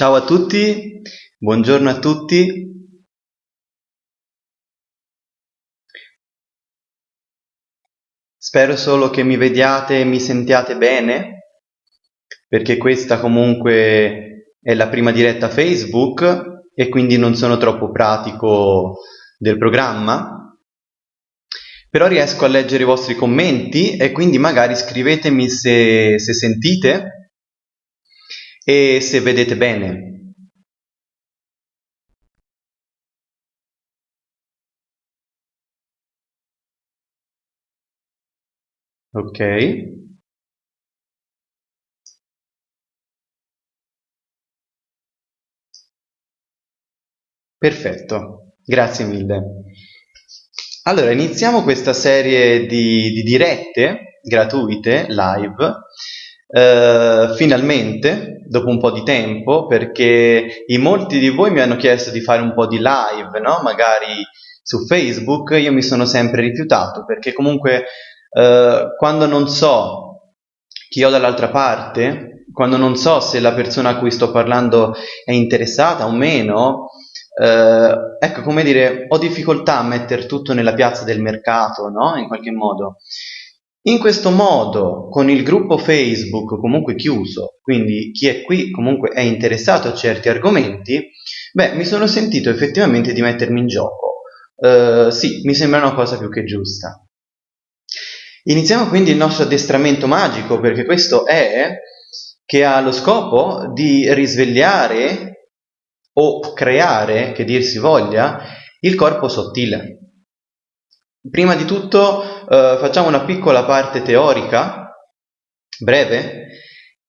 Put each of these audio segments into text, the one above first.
Ciao a tutti, buongiorno a tutti. Spero solo che mi vediate e mi sentiate bene, perché questa comunque è la prima diretta Facebook e quindi non sono troppo pratico del programma. Però riesco a leggere i vostri commenti e quindi magari scrivetemi se, se sentite e se vedete bene. Ok. Perfetto, grazie mille. Allora, iniziamo questa serie di, di dirette gratuite, live, eh, finalmente, dopo un po' di tempo, perché in molti di voi mi hanno chiesto di fare un po' di live, no? magari su Facebook, io mi sono sempre rifiutato, perché comunque eh, quando non so chi ho dall'altra parte, quando non so se la persona a cui sto parlando è interessata o meno, eh, ecco come dire, ho difficoltà a mettere tutto nella piazza del mercato, no? In qualche modo. In questo modo, con il gruppo Facebook comunque chiuso, quindi chi è qui comunque è interessato a certi argomenti, beh, mi sono sentito effettivamente di mettermi in gioco. Uh, sì, mi sembra una cosa più che giusta. Iniziamo quindi il nostro addestramento magico, perché questo è che ha lo scopo di risvegliare o creare, che dir si voglia, il corpo sottile. Prima di tutto eh, facciamo una piccola parte teorica, breve,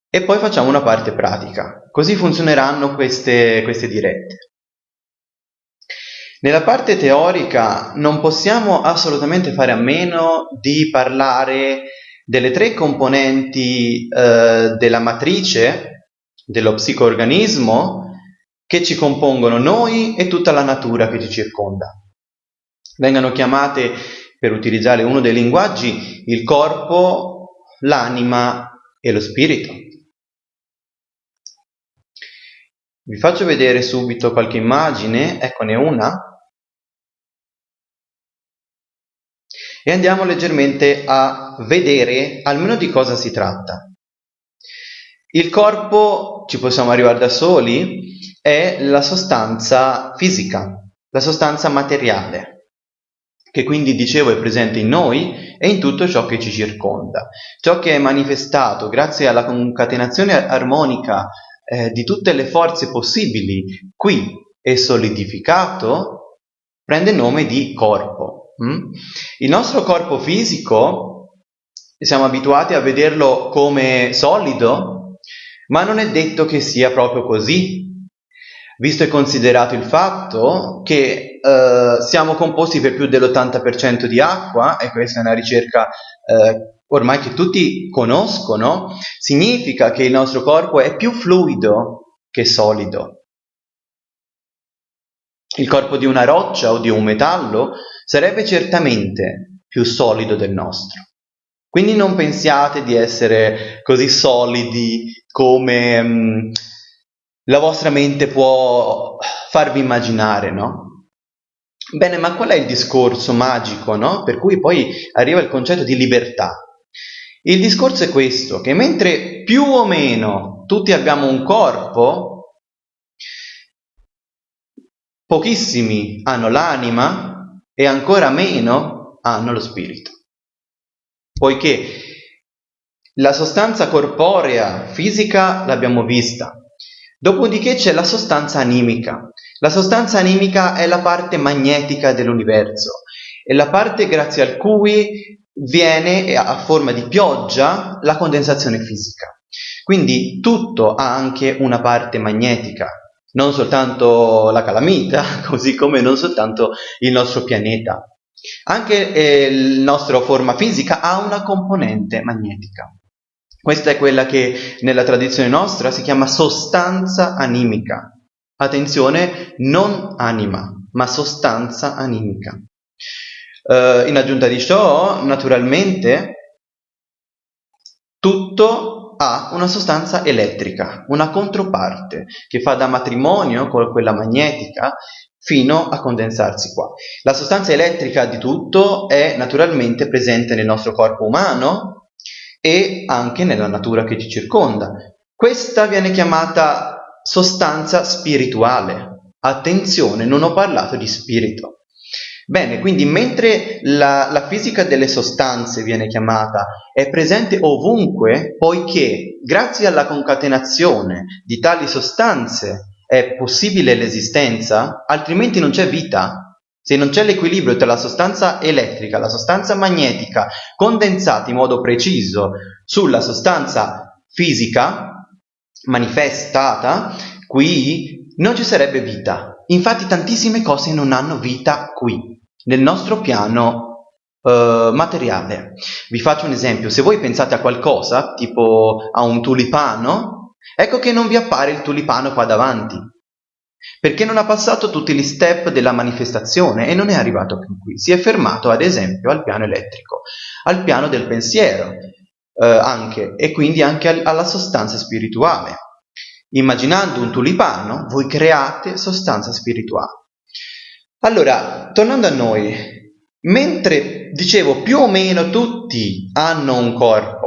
e poi facciamo una parte pratica. Così funzioneranno queste, queste dirette. Nella parte teorica non possiamo assolutamente fare a meno di parlare delle tre componenti eh, della matrice dello psicoorganismo che ci compongono noi e tutta la natura che ci circonda vengano chiamate, per utilizzare uno dei linguaggi, il corpo, l'anima e lo spirito. Vi faccio vedere subito qualche immagine, eccone una, e andiamo leggermente a vedere almeno di cosa si tratta. Il corpo, ci possiamo arrivare da soli, è la sostanza fisica, la sostanza materiale che quindi dicevo è presente in noi e in tutto ciò che ci circonda. Ciò che è manifestato grazie alla concatenazione armonica eh, di tutte le forze possibili qui e solidificato prende nome di corpo. Mm? Il nostro corpo fisico siamo abituati a vederlo come solido, ma non è detto che sia proprio così, visto e considerato il fatto che eh, siamo composti per più dell'80% di acqua, e questa è una ricerca eh, ormai che tutti conoscono, significa che il nostro corpo è più fluido che solido. Il corpo di una roccia o di un metallo sarebbe certamente più solido del nostro. Quindi non pensiate di essere così solidi come... Mh, mm, la vostra mente può farvi immaginare, no? Bene, ma qual è il discorso magico, no? Per cui poi arriva il concetto di libertà. Il discorso è questo, che mentre più o meno tutti abbiamo un corpo, pochissimi hanno l'anima e ancora meno hanno lo spirito. Poiché la sostanza corporea fisica l'abbiamo vista, Dopodiché c'è la sostanza animica. La sostanza animica è la parte magnetica dell'universo, è la parte grazie al cui viene a forma di pioggia la condensazione fisica. Quindi tutto ha anche una parte magnetica, non soltanto la calamita, così come non soltanto il nostro pianeta. Anche eh, la nostra forma fisica ha una componente magnetica. Questa è quella che nella tradizione nostra si chiama sostanza animica. Attenzione, non anima, ma sostanza animica. Uh, in aggiunta di ciò, naturalmente, tutto ha una sostanza elettrica, una controparte, che fa da matrimonio con quella magnetica fino a condensarsi qua. La sostanza elettrica di tutto è naturalmente presente nel nostro corpo umano e anche nella natura che ci circonda. Questa viene chiamata sostanza spirituale. Attenzione, non ho parlato di spirito. Bene, quindi mentre la, la, fisica delle sostanze viene chiamata, è presente ovunque, poiché grazie alla concatenazione di tali sostanze è possibile l'esistenza, altrimenti non c'è vita. Se non c'è l'equilibrio tra la sostanza elettrica e la sostanza magnetica condensati in modo preciso sulla sostanza fisica manifestata, qui non ci sarebbe vita. Infatti tantissime cose non hanno vita qui, nel nostro piano uh, materiale. Vi faccio un esempio, se voi pensate a qualcosa, tipo a un tulipano, Ecco che non vi appare il tulipano qua davanti, perché non ha passato tutti gli step della manifestazione e non è arrivato fin qui. Si è fermato, ad esempio, al piano elettrico, al piano del pensiero, eh, anche, e quindi anche al, alla sostanza spirituale. Immaginando un tulipano, voi create sostanza spirituale. Allora, tornando a noi, mentre dicevo più o meno tutti hanno un corpo,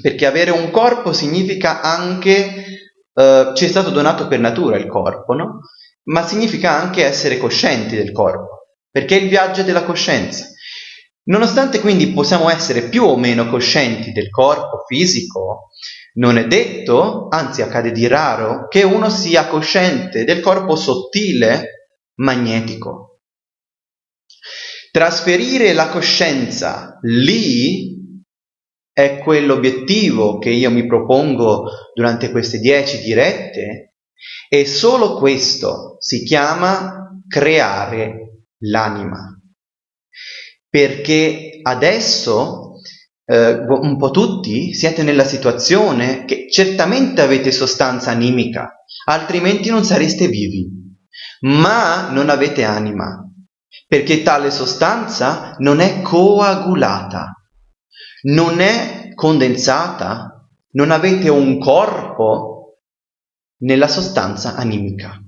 perché avere un corpo significa anche, eh, ci è stato donato per natura il corpo, no? Ma significa anche essere coscienti del corpo, perché è il viaggio della coscienza. Nonostante quindi possiamo essere più o meno coscienti del corpo fisico, non è detto, anzi accade di raro, che uno sia cosciente del corpo sottile magnetico. Trasferire la coscienza lì è quell'obiettivo che io mi propongo durante queste dieci dirette? E solo questo si chiama creare l'anima. Perché adesso eh, un po' tutti siete nella situazione che certamente avete sostanza animica, altrimenti non sareste vivi, ma non avete anima, perché tale sostanza non è coagulata non è condensata, non avete un corpo nella sostanza animica.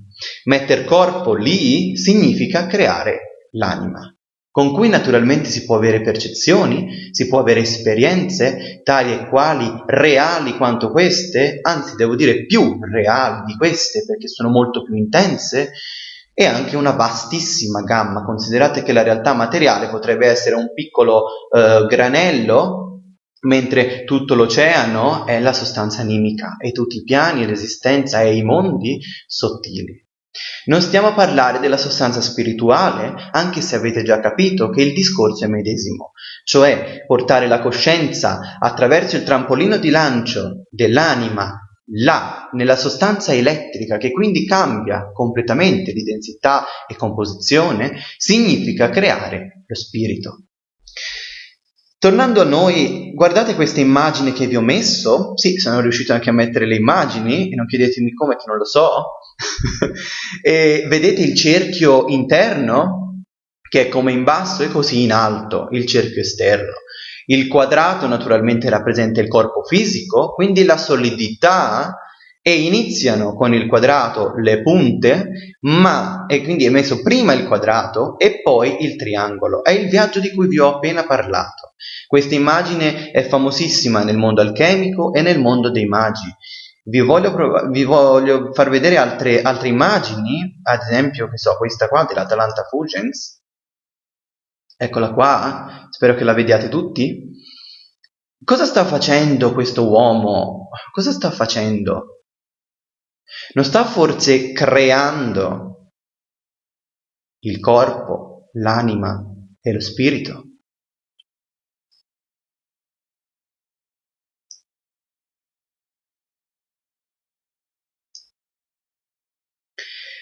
Metter corpo lì significa creare l'anima, con cui naturalmente si può avere percezioni, si può avere esperienze tali e quali reali quanto queste, anzi devo dire più reali di queste perché sono molto più intense, e anche una vastissima gamma. Considerate che la realtà materiale potrebbe essere un piccolo eh, granello mentre tutto l'oceano è la sostanza animica e tutti i piani, l'esistenza e i mondi sottili. Non stiamo a parlare della sostanza spirituale, anche se avete già capito che il discorso è medesimo, cioè portare la coscienza attraverso il trampolino di lancio dell'anima là, nella sostanza elettrica, che quindi cambia completamente di densità e composizione, significa creare lo spirito. Tornando a noi, guardate queste immagini che vi ho messo. Sì, sono riuscito anche a mettere le immagini, e non chiedetemi come che non lo so. e vedete il cerchio interno, che è come in basso e così in alto, il cerchio esterno. Il quadrato naturalmente rappresenta il corpo fisico, quindi la solidità e iniziano con il quadrato le punte, ma e quindi è messo prima il quadrato e poi il triangolo. È il viaggio di cui vi ho appena parlato. Questa immagine è famosissima nel mondo alchemico e nel mondo dei magi. Vi voglio, vi voglio far vedere altre, altre, immagini, ad esempio, che so, questa qua dell'Atalanta Fulgens. Eccola qua, spero che la vediate tutti. Cosa sta facendo questo uomo? Cosa sta facendo? Non sta forse creando il corpo, l'anima e lo spirito?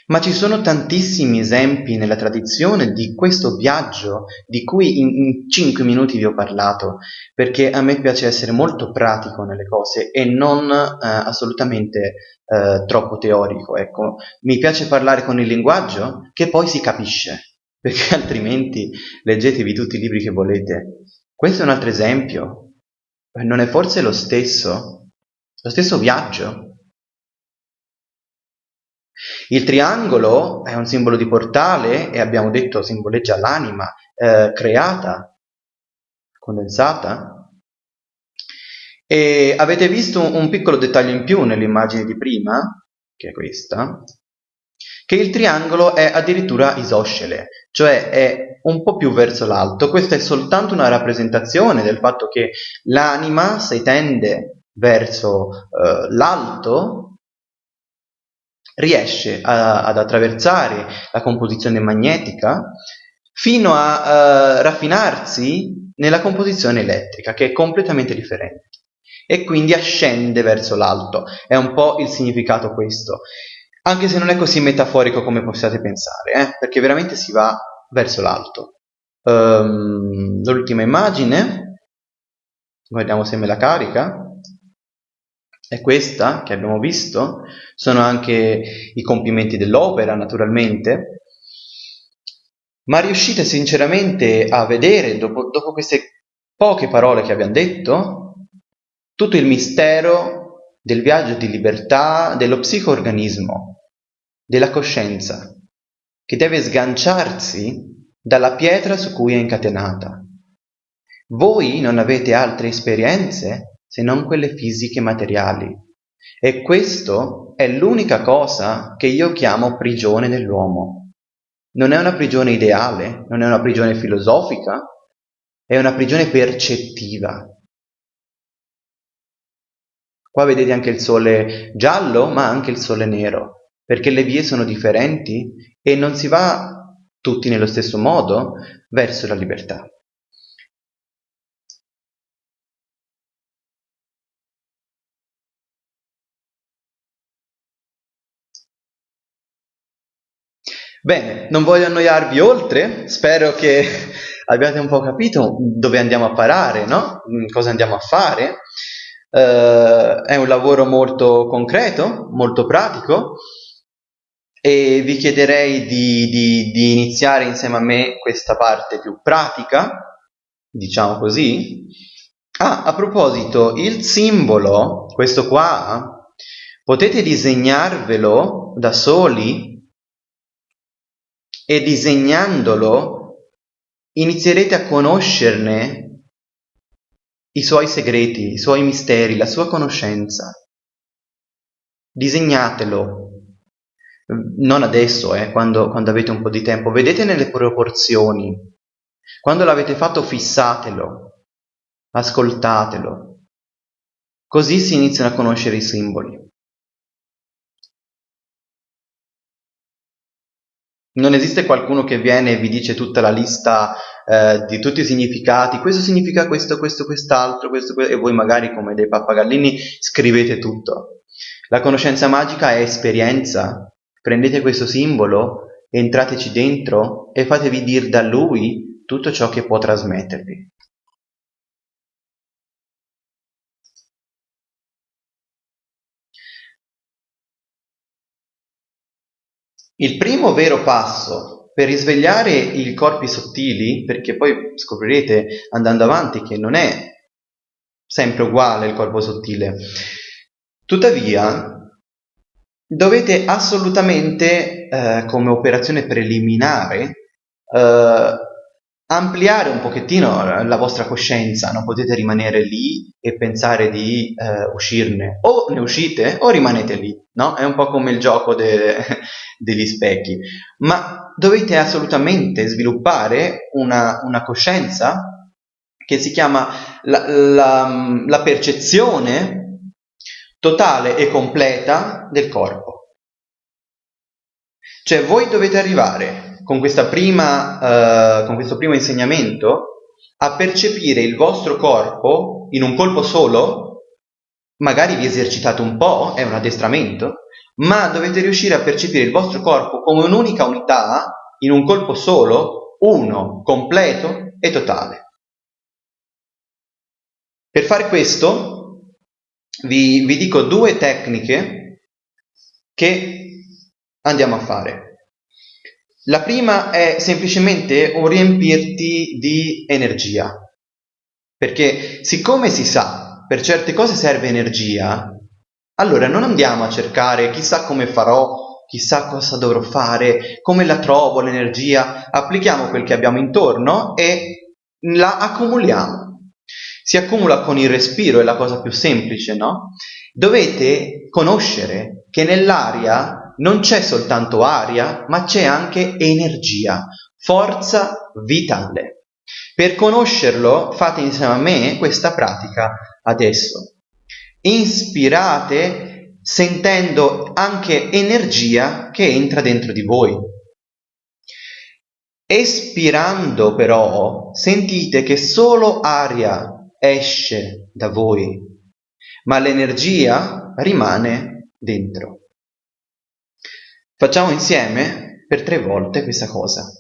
Ma ci sono tantissimi esempi nella tradizione di questo viaggio di cui in, in 5 minuti vi ho parlato, perché a me piace essere molto pratico nelle cose e non eh, assolutamente eh, troppo teorico. Ecco. Mi piace parlare con il linguaggio che poi si capisce, perché altrimenti leggetevi tutti i libri che volete. Questo è un altro esempio. non è forse lo stesso? Lo stesso viaggio? Il triangolo è un simbolo di portale e abbiamo detto simboleggia l'anima eh, creata, condensata. E avete visto un piccolo dettaglio in più nell'immagine di prima, che è questa, che il triangolo è addirittura isoscele, cioè è un po' più verso l'alto. Questa è soltanto una rappresentazione del fatto che l'anima, se tende verso eh, l'alto, riesce a, ad attraversare la composizione magnetica fino a uh, raffinarsi nella composizione elettrica, che è completamente differente, e quindi ascende verso l'alto. È un po' il significato questo, anche se non è così metaforico come possiate pensare, eh? perché veramente si va verso l'alto. Um, l'ultima immagine, guardiamo se me la carica è questa che abbiamo visto, sono anche i compimenti dell'opera naturalmente, ma riuscite sinceramente a vedere, dopo, dopo queste poche parole che abbiamo detto, tutto il mistero del viaggio di libertà dello psicoorganismo, della coscienza, che deve sganciarsi dalla pietra su cui è incatenata. Voi non avete altre esperienze se non quelle fisiche materiali. E questo è l'unica cosa che io chiamo prigione dell'uomo. Non è una prigione ideale, non è una prigione filosofica, è una prigione percettiva. Qua vedete anche il sole giallo, ma anche il sole nero, perché le vie sono differenti e non si va tutti nello stesso modo verso la libertà. Bene, non voglio annoiarvi oltre, spero che abbiate un po' capito dove andiamo a parare, no? Mm, cosa andiamo a fare. Uh, è un lavoro molto concreto, molto pratico e vi chiederei di, di, di iniziare insieme a me questa parte più pratica, diciamo così. Ah, a proposito, il simbolo, questo qua, potete disegnarvelo da soli e disegnandolo inizierete a conoscerne i suoi segreti, i suoi misteri, la sua conoscenza. Disegnatelo, non adesso, eh, quando, quando avete un po' di tempo, vedete nelle proporzioni. Quando l'avete fatto fissatelo, ascoltatelo. Così si iniziano a conoscere i simboli. Non esiste qualcuno che viene e vi dice tutta la lista eh, di tutti i significati, questo significa questo, questo, quest'altro, questo, questo, e voi magari come dei pappagallini scrivete tutto. La conoscenza magica è esperienza. Prendete questo simbolo, entrateci dentro e fatevi dire da lui tutto ciò che può trasmettervi. Il primo vero passo per risvegliare i corpi sottili, perché poi scoprirete andando avanti che non è sempre uguale il corpo sottile, tuttavia dovete assolutamente eh, come operazione preliminare eh, ampliare un pochettino la vostra coscienza, non potete rimanere lì e pensare di eh, uscirne, o ne uscite o rimanete lì, no? È un po' come il gioco de degli specchi, ma dovete assolutamente sviluppare una, una coscienza che si chiama la, la, la percezione totale e completa del corpo. Cioè voi dovete arrivare con, prima, uh, con questo primo insegnamento a percepire il vostro corpo in un colpo solo, magari vi esercitate un po', è un addestramento, ma dovete riuscire a percepire il vostro corpo come un'unica unità, in un colpo solo, uno, completo e totale. Per fare questo vi, vi dico due tecniche che andiamo a fare. La prima è semplicemente un riempirti di energia. Perché siccome si sa, per certe cose serve energia, allora non andiamo a cercare chissà come farò, chissà cosa dovrò fare, come la trovo l'energia, applichiamo quel che abbiamo intorno e la accumuliamo. Si accumula con il respiro, è la cosa più semplice, no? Dovete conoscere che nell'aria non c'è soltanto aria, ma c'è anche energia, forza vitale. Per conoscerlo fate insieme a me questa pratica adesso. Inspirate sentendo anche energia che entra dentro di voi. Espirando però sentite che solo aria esce da voi, ma l'energia rimane dentro. Facciamo insieme per tre volte questa cosa.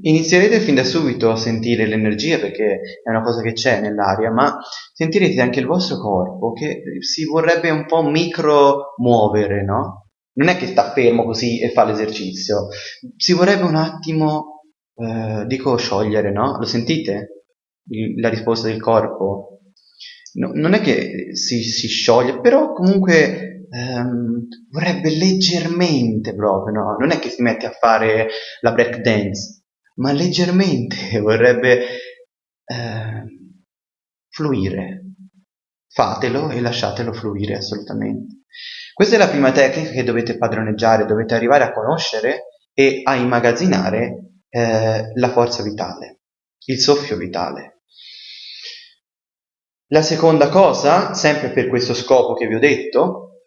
Inizierete fin da subito a sentire l'energia perché è una cosa che c'è nell'aria, ma sentirete anche il vostro corpo che si vorrebbe un po' micro muovere, no? Non è che sta fermo così e fa l'esercizio, si vorrebbe un attimo, eh, dico sciogliere, no? Lo sentite? La risposta del corpo? No, non è che si, si scioglie, però comunque ehm, vorrebbe leggermente proprio, no? Non è che si mette a fare la break dance, ma leggermente vorrebbe eh, fluire. Fatelo e lasciatelo fluire assolutamente. Questa è la prima tecnica che dovete padroneggiare, dovete arrivare a conoscere e a immagazzinare eh, la forza vitale, il soffio vitale. La seconda cosa, sempre per questo scopo che vi ho detto,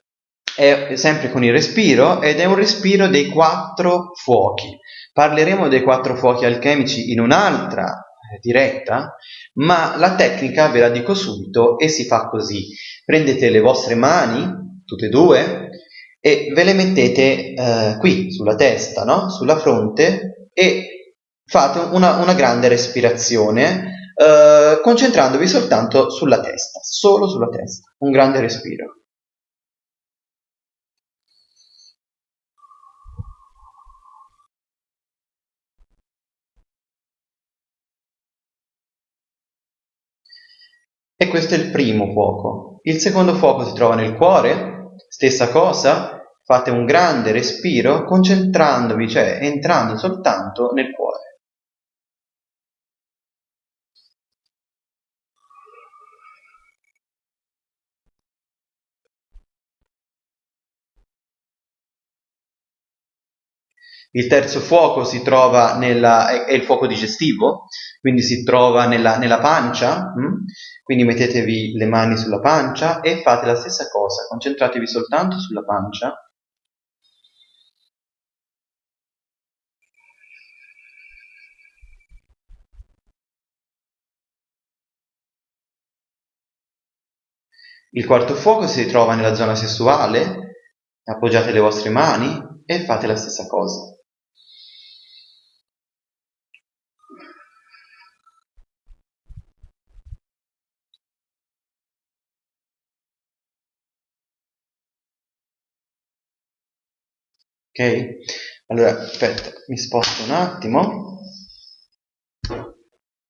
è sempre con il respiro ed è un respiro dei quattro fuochi. Parleremo dei quattro fuochi alchemici in un'altra eh, diretta, ma la tecnica ve la dico subito e si fa così. Prendete le vostre mani, tutte e due, e ve le mettete eh, qui, sulla testa, no? sulla fronte, e fate una, una grande respirazione, eh, concentrandovi soltanto sulla testa, solo sulla testa, un grande respiro. Questo è il primo fuoco. Il secondo fuoco si trova nel cuore, stessa cosa, fate un grande respiro concentrandovi, cioè entrando soltanto nel cuore. Il terzo fuoco nella, è il fuoco digestivo, quindi si trova nella, nella pancia, hm? quindi mettetevi le mani sulla pancia e fate la stessa cosa, concentratevi soltanto sulla pancia. Il quarto fuoco si trova nella zona sessuale, appoggiate le vostre mani e fate la stessa cosa. Allora, aspetta, mi sposto un attimo,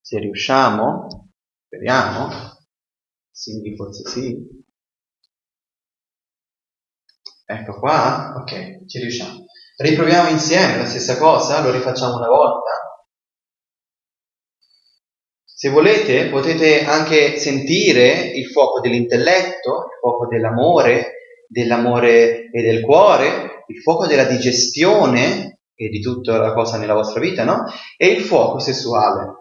se riusciamo, speriamo, sì, forse sì. Ecco qua, ok, ci riusciamo. Riproviamo insieme la stessa cosa, lo rifacciamo una volta. Se volete potete anche sentire il fuoco dell'intelletto, il fuoco dell'amore, dell'amore e del cuore, il fuoco della digestione e di tutta la cosa nella vostra vita, no? E il fuoco sessuale.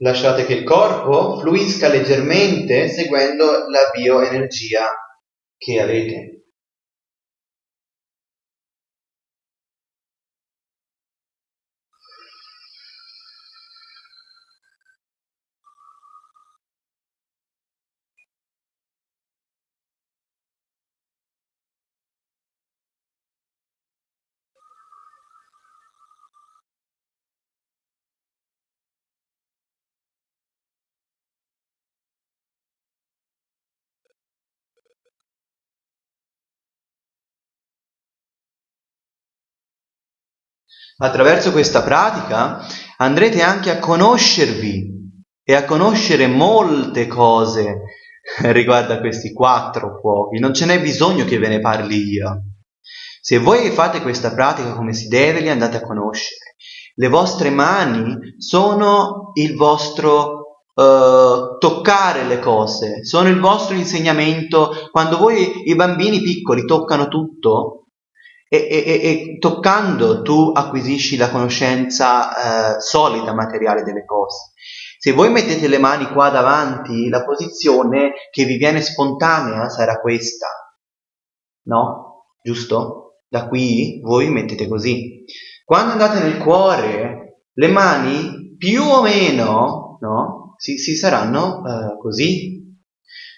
Lasciate che il corpo fluisca leggermente seguendo la bioenergia che avete. Attraverso questa pratica andrete anche a conoscervi e a conoscere molte cose riguardo a questi quattro fuochi. Non ce n'è bisogno che ve ne parli io. Se voi fate questa pratica come si deve, li andate a conoscere. Le vostre mani sono il vostro uh, toccare le cose, sono il vostro insegnamento. Quando voi, i bambini piccoli, toccano tutto, e, e, e, toccando tu acquisisci la conoscenza eh, solida, materiale delle cose. Se voi mettete le mani qua davanti, la posizione che vi viene spontanea sarà questa, no? Giusto? Da qui voi mettete così. Quando andate nel cuore, le mani più o meno, no? Si, si saranno eh, così.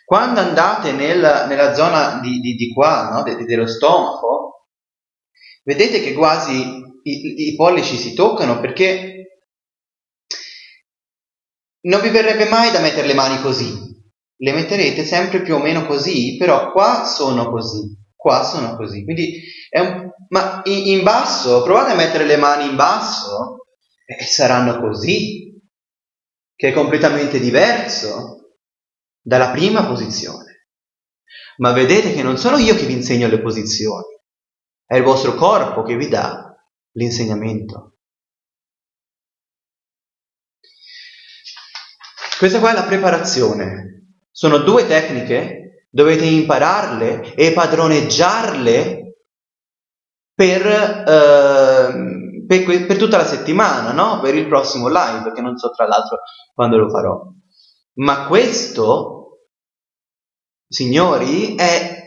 Quando andate nel, nella zona di, di, di qua, no? De, dello stomaco, Vedete che quasi i, i pollici si toccano perché non vi verrebbe mai da mettere le mani così. Le metterete sempre più o meno così, però qua sono così, qua sono così. Quindi è un... Ma in, in basso, provate a mettere le mani in basso e saranno così, che è completamente diverso dalla prima posizione. Ma vedete che non sono io che vi insegno le posizioni, è il vostro corpo che vi dà l'insegnamento. Questa qua è la preparazione. Sono due tecniche, dovete impararle e padroneggiarle per, eh, per, per tutta la settimana, no? per il prossimo live, perché non so tra l'altro quando lo farò. Ma questo, signori, è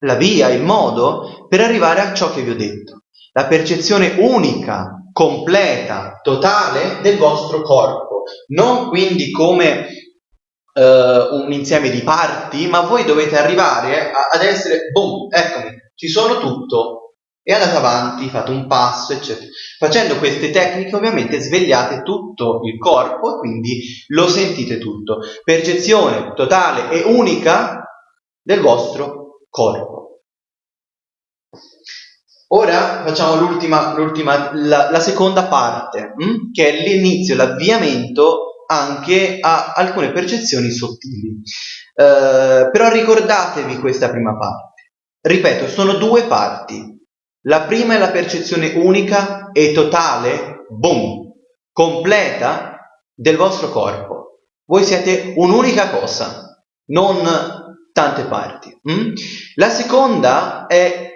la via, il modo per arrivare a ciò che vi ho detto. La percezione unica, completa, totale del vostro corpo. Non quindi come uh, un insieme di parti, ma voi dovete arrivare a, ad essere, boom, eccomi, ci sono tutto. E andate avanti, fate un passo, eccetera. Facendo queste tecniche ovviamente svegliate tutto il corpo e quindi lo sentite tutto. Percezione totale e unica del vostro corpo. Ora facciamo l'ultima, l'ultima la, la, seconda parte, hm? che è l'inizio, l'avviamento anche a alcune percezioni sottili. Eh, però ricordatevi questa prima parte. Ripeto, sono due parti. La prima è la percezione unica e totale, boom, completa del vostro corpo. Voi siete un'unica cosa, non tante parti. Mm? La seconda è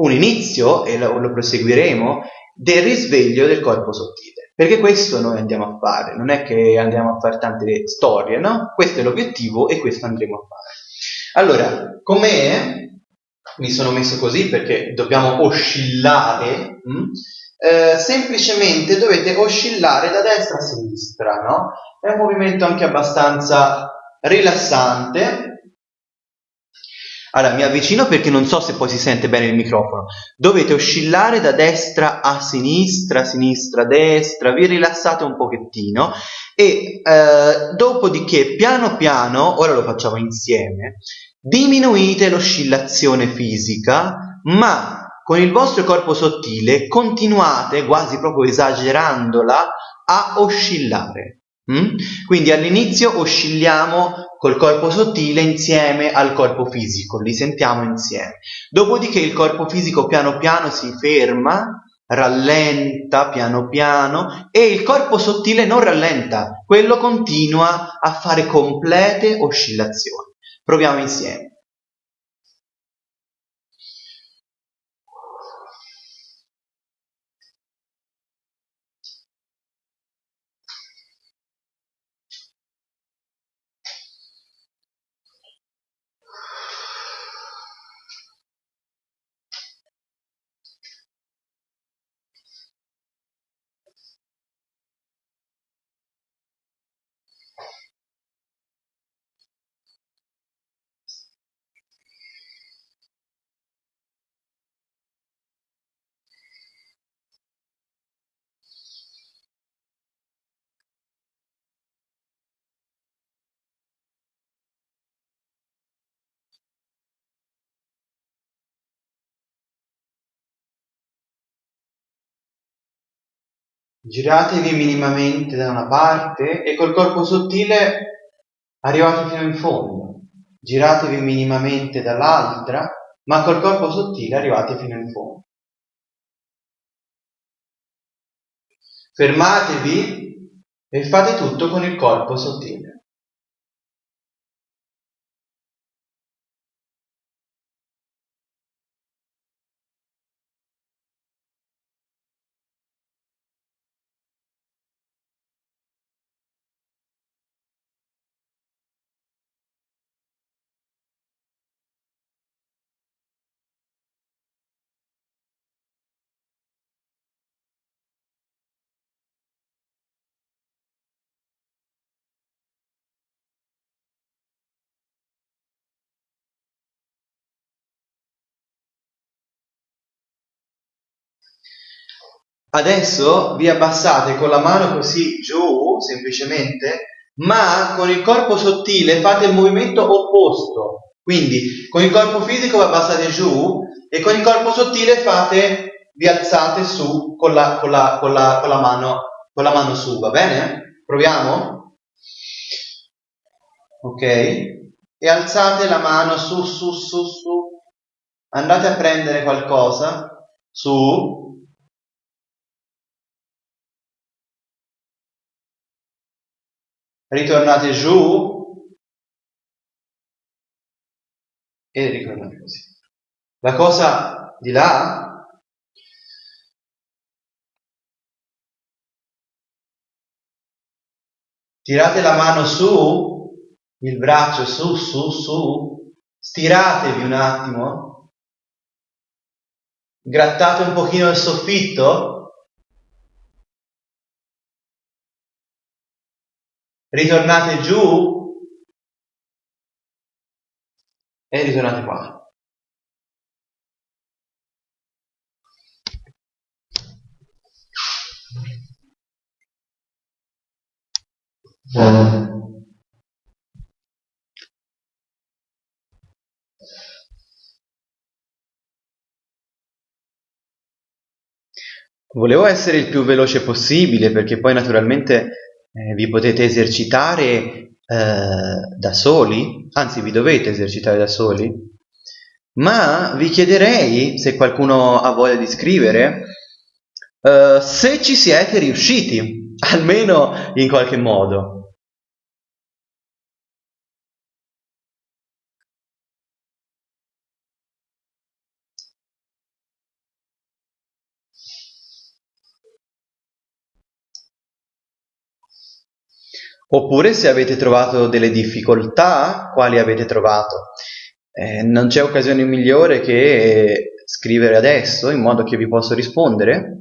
un inizio, e lo, lo proseguiremo, del risveglio del corpo sottile. Perché questo noi andiamo a fare, non è che andiamo a fare tante storie, no? Questo è l'obiettivo e questo andremo a fare. Allora, com'è? Mi sono messo così perché dobbiamo oscillare. Hm? Eh, semplicemente dovete oscillare da destra a sinistra, no? È un movimento anche abbastanza rilassante, allora, mi avvicino perché non so se poi si sente bene il microfono. Dovete oscillare da destra a sinistra, sinistra, destra, vi rilassate un pochettino e eh, dopodiché piano piano, ora lo facciamo insieme, diminuite l'oscillazione fisica, ma con il vostro corpo sottile continuate, quasi proprio esagerandola, a oscillare. Mm? Quindi all'inizio oscilliamo col corpo sottile insieme al corpo fisico, li sentiamo insieme. Dopodiché il corpo fisico piano piano si ferma, rallenta piano piano e il corpo sottile non rallenta, quello continua a fare complete oscillazioni. Proviamo insieme. Giratevi minimamente da una parte e col corpo sottile arrivate fino in fondo, giratevi minimamente dall'altra, ma col corpo sottile arrivate fino in fondo. Fermatevi e fate tutto con il corpo sottile. Adesso vi abbassate con la mano così giù, semplicemente, ma con il corpo sottile fate il movimento opposto. Quindi con il corpo fisico vi abbassate giù e con il corpo sottile fate, vi alzate su con la, con la, con la, con la, mano, con la mano su, va bene? Proviamo? Ok? E alzate la mano su, su, su, su. Andate a prendere qualcosa, su, ritornate giù e ritornate così. La cosa di là tirate la mano su, il braccio su, su, su, stiratevi un attimo, grattate un pochino il soffitto ritornate giù e ritornate qua. Volevo essere il più veloce possibile perché poi naturalmente eh, vi potete esercitare eh, da soli, anzi vi dovete esercitare da soli, ma vi chiederei, se qualcuno ha voglia di scrivere, eh, se ci siete riusciti, almeno in qualche modo. Oppure se avete trovato delle difficoltà, quali avete trovato? Eh, non c'è occasione migliore che scrivere adesso in modo che vi posso rispondere.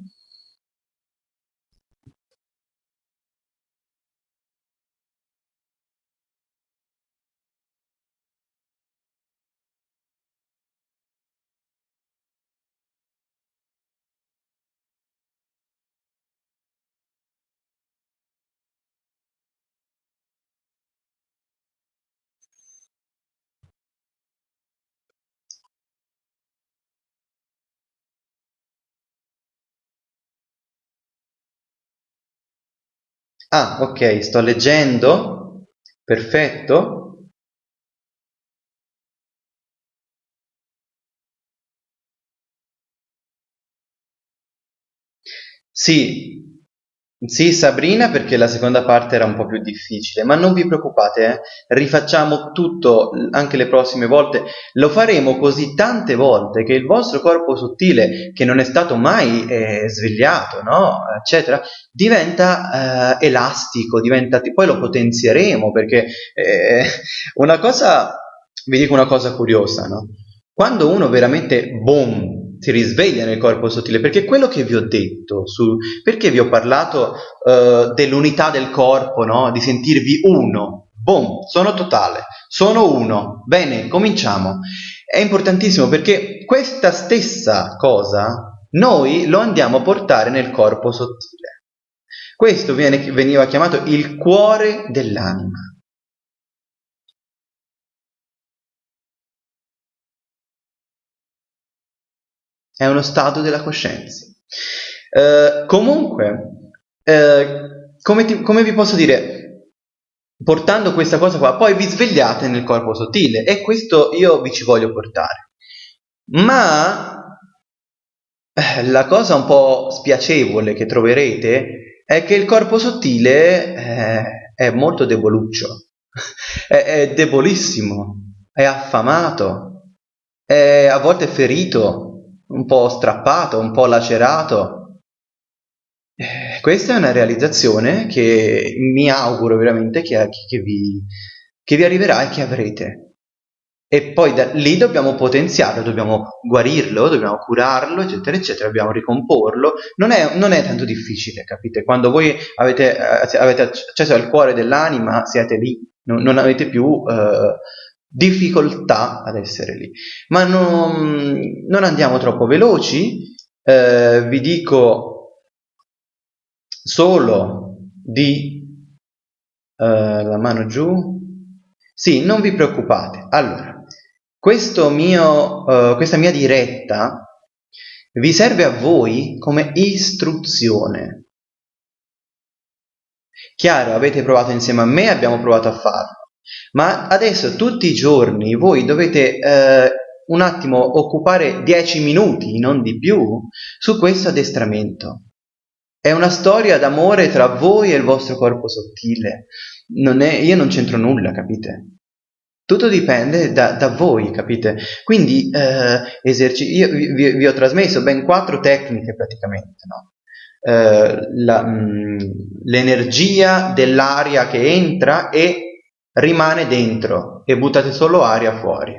Ah, ok, sto leggendo. Perfetto. Sì, sì, Sabrina, perché la seconda parte era un po' più difficile, ma non vi preoccupate, eh? rifacciamo tutto anche le prossime volte. Lo faremo così tante volte che il vostro corpo sottile, che non è stato mai eh, svegliato, no? eccetera, diventa eh, elastico, diventa, poi lo potenzieremo, perché eh, una cosa, vi dico una cosa curiosa, no? Quando uno veramente, boom, si risveglia nel corpo sottile, perché quello che vi ho detto, su, perché vi ho parlato uh, dell'unità del corpo, no? di sentirvi uno, boom, sono totale, sono uno, bene, cominciamo. È importantissimo perché questa stessa cosa noi lo andiamo a portare nel corpo sottile. Questo viene, veniva chiamato il cuore dell'anima. È uno stato della coscienza. Eh, comunque, eh, come, ti, come vi posso dire, portando questa cosa qua, poi vi svegliate nel corpo sottile e questo io vi ci voglio portare. Ma eh, la cosa un po' spiacevole che troverete è che il corpo sottile eh, è molto deboluccio, è, è debolissimo, è affamato, è a volte ferito, un po' strappato, un po' lacerato. Eh, questa è una realizzazione che mi auguro veramente che, che, vi, che vi arriverà e che avrete. E poi da lì dobbiamo potenziarlo, dobbiamo guarirlo, dobbiamo curarlo, eccetera, eccetera, dobbiamo ricomporlo. Non è, non è tanto difficile, capite? Quando voi avete, eh, avete accesso al cuore dell'anima, siete lì, non, non avete più eh, difficoltà ad essere lì. Ma non, non andiamo troppo veloci, eh, vi dico solo di eh, la mano giù. Sì, non vi preoccupate. Allora, mio, uh, questa mia diretta vi serve a voi come istruzione. Chiaro, avete provato insieme a me, abbiamo provato a farlo. Ma adesso tutti i giorni voi dovete eh, un attimo occupare 10 minuti, non di più, su questo addestramento. È una storia d'amore tra voi e il vostro corpo sottile. Non è, io non c'entro nulla, capite? Tutto dipende da, da voi, capite? Quindi eh, eserci- io vi, vi, ho trasmesso ben quattro tecniche praticamente, no? eh, la, mh, l'energia dell'aria che entra e rimane dentro e buttate solo aria fuori.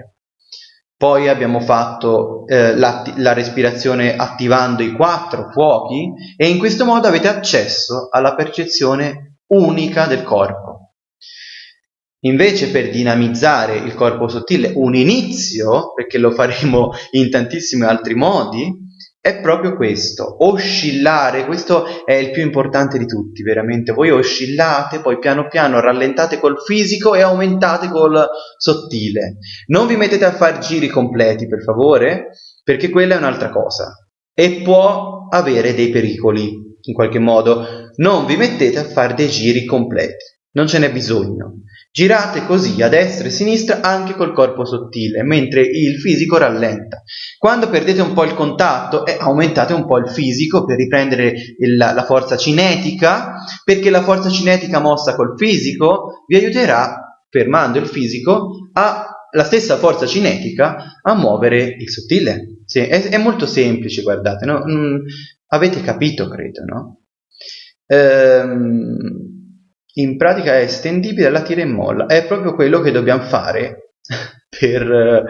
Poi abbiamo fatto eh, la, la respirazione attivando i quattro fuochi e in questo modo avete accesso alla percezione unica del corpo. Invece per dinamizzare il corpo sottile, un inizio, perché lo faremo in tantissimi altri modi, è proprio questo, oscillare, questo è il più importante di tutti, veramente. Voi oscillate, poi piano piano rallentate col fisico e aumentate col sottile. Non vi mettete a fare giri completi, per favore, perché quella è un'altra cosa e può avere dei pericoli, in qualche modo. Non vi mettete a fare dei giri completi, non ce n'è bisogno. Girate così a destra e sinistra anche col corpo sottile, mentre il fisico rallenta. Quando perdete un po' il contatto, eh, aumentate un po' il fisico per riprendere il, la forza cinetica, perché la forza cinetica mossa col fisico vi aiuterà, fermando il fisico, a la stessa forza cinetica a muovere il sottile. Sì, è, è molto semplice, guardate, no? mm, avete capito, credo, no? Ehm, in pratica è estendibile alla tira e molla, è proprio quello che dobbiamo fare per,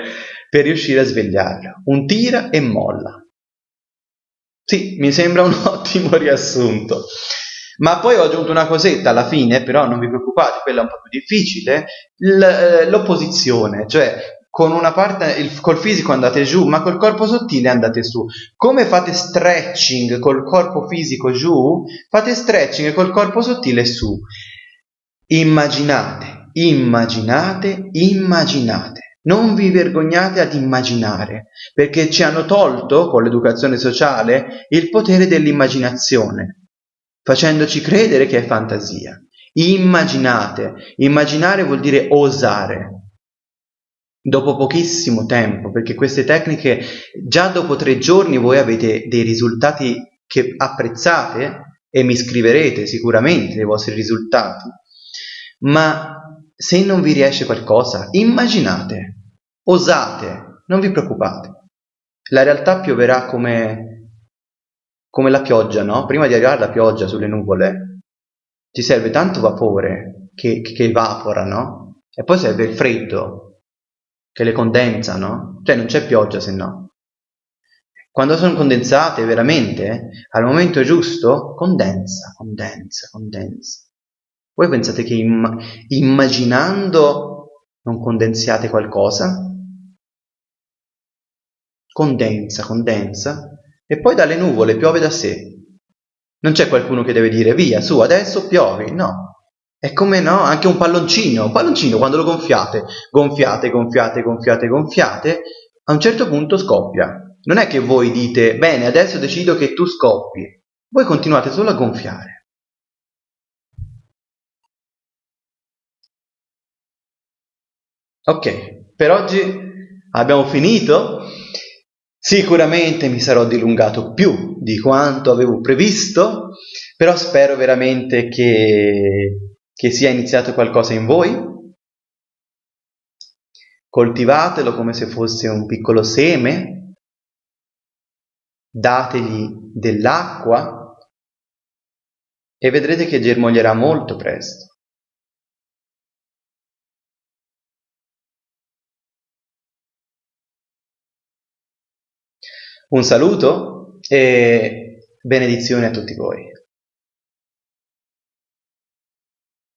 per riuscire a svegliarla, un tira e molla. Sì, mi sembra un ottimo riassunto. Ma poi ho aggiunto una cosetta alla fine, però non vi preoccupate, quella è un po' più difficile, eh, l'opposizione, cioè con una parte, il, col fisico andate giù, ma col corpo sottile andate su. Come fate stretching col corpo fisico giù, fate stretching col corpo sottile su. Immaginate, immaginate, immaginate. Non vi vergognate ad immaginare, perché ci hanno tolto, con l'educazione sociale, il potere dell'immaginazione, facendoci credere che è fantasia. Immaginate, immaginare vuol dire osare. Dopo pochissimo tempo, perché queste tecniche già dopo tre giorni voi avete dei risultati che apprezzate e mi scriverete sicuramente i vostri risultati ma se non vi riesce qualcosa, immaginate, osate, non vi preoccupate. La realtà pioverà come, come la pioggia, no? Prima di arrivare alla pioggia sulle nuvole, ci serve tanto vapore che, che evapora, no? E poi serve il freddo che le condensa, no? Cioè non c'è pioggia se no. Quando sono condensate veramente, al momento giusto, condensa, condensa, condensa. Voi pensate che imm- immaginando non condensiate qualcosa? Condensa, condensa, e poi dalle nuvole piove da sé. Non c'è qualcuno che deve dire via, su, adesso piovi, no. È come no, anche un palloncino, un palloncino quando lo gonfiate, gonfiate, gonfiate, gonfiate, gonfiate, a un certo punto scoppia. Non è che voi dite, bene, adesso decido che tu scoppi. Voi continuate solo a gonfiare. Ok, per oggi abbiamo finito. Sicuramente mi sarò dilungato più di quanto avevo previsto, però spero veramente che, che sia iniziato qualcosa in voi. Coltivatelo come se fosse un piccolo seme, dategli dell'acqua e vedrete che germoglierà molto presto. Un saluto e benedizioni a tutti voi.